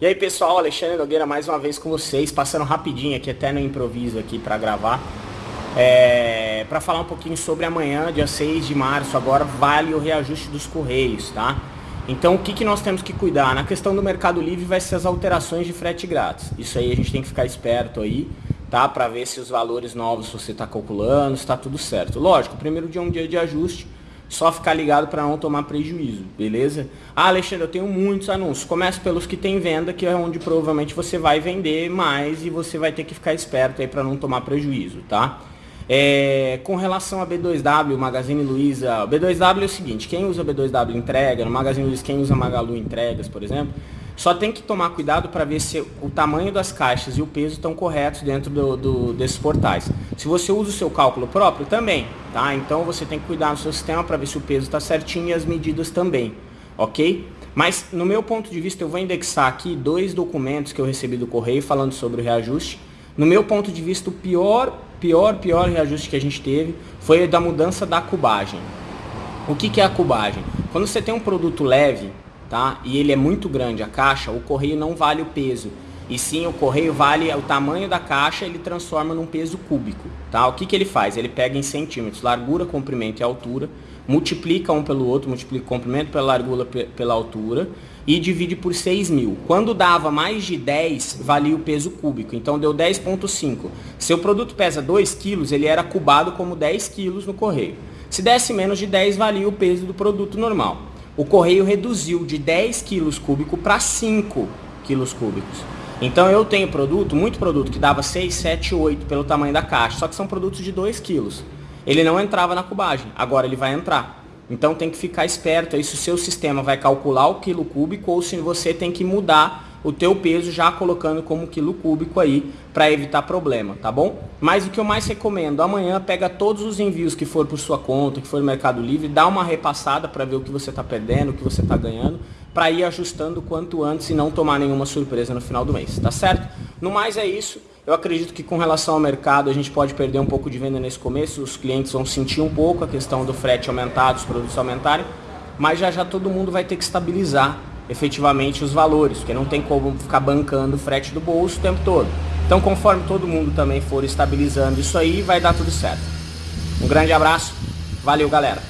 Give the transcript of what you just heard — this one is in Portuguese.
E aí pessoal, Alexandre Nogueira mais uma vez com vocês, passando rapidinho aqui, até no improviso aqui para gravar. É, para falar um pouquinho sobre amanhã, dia 6 de março, agora vale o reajuste dos Correios, tá? Então o que, que nós temos que cuidar? Na questão do Mercado Livre vai ser as alterações de frete grátis. Isso aí a gente tem que ficar esperto aí, tá? Para ver se os valores novos você está calculando, está tudo certo. Lógico, o primeiro dia é um dia de ajuste, só ficar ligado para não tomar prejuízo, beleza? Ah, Alexandre, eu tenho muitos anúncios. Comece pelos que tem venda, que é onde provavelmente você vai vender mais e você vai ter que ficar esperto aí para não tomar prejuízo, tá? É, com relação a B2W, Magazine Luiza, B2W é o seguinte, quem usa B2W entrega, no Magazine Luiza quem usa Magalu entregas, por exemplo, só tem que tomar cuidado para ver se o tamanho das caixas e o peso estão corretos dentro do, do, desses portais. Se você usa o seu cálculo próprio, também, tá? Então você tem que cuidar no seu sistema para ver se o peso está certinho e as medidas também, ok? Mas no meu ponto de vista eu vou indexar aqui dois documentos que eu recebi do correio falando sobre o reajuste. No meu ponto de vista o pior, pior, pior reajuste que a gente teve foi da mudança da cubagem. O que, que é a cubagem? Quando você tem um produto leve, tá? E ele é muito grande, a caixa, o correio não vale o peso. E sim, o correio vale o tamanho da caixa, ele transforma num peso cúbico, tá? O que, que ele faz? Ele pega em centímetros, largura, comprimento e altura, multiplica um pelo outro, multiplica o comprimento pela largura, pela altura e divide por 6 mil. Quando dava mais de 10, valia o peso cúbico, então deu 10.5. Se o produto pesa 2 quilos, ele era cubado como 10 quilos no correio. Se desse menos de 10, valia o peso do produto normal o correio reduziu de 10 quilos cúbicos para 5 quilos cúbicos. Então eu tenho produto, muito produto, que dava 6, 7, 8 pelo tamanho da caixa, só que são produtos de 2 quilos. Ele não entrava na cubagem, agora ele vai entrar. Então tem que ficar esperto aí se o seu sistema vai calcular o quilo cúbico ou se você tem que mudar o teu peso já colocando como quilo cúbico aí para evitar problema, tá bom? Mas o que eu mais recomendo, amanhã pega todos os envios que for por sua conta, que for Mercado Livre, dá uma repassada para ver o que você está perdendo, o que você está ganhando, para ir ajustando quanto antes e não tomar nenhuma surpresa no final do mês, tá certo? No mais é isso. Eu acredito que com relação ao mercado a gente pode perder um pouco de venda nesse começo, os clientes vão sentir um pouco a questão do frete aumentar, os produtos aumentarem, mas já já todo mundo vai ter que estabilizar efetivamente os valores, porque não tem como ficar bancando o frete do bolso o tempo todo. Então, conforme todo mundo também for estabilizando isso aí, vai dar tudo certo. Um grande abraço, valeu galera!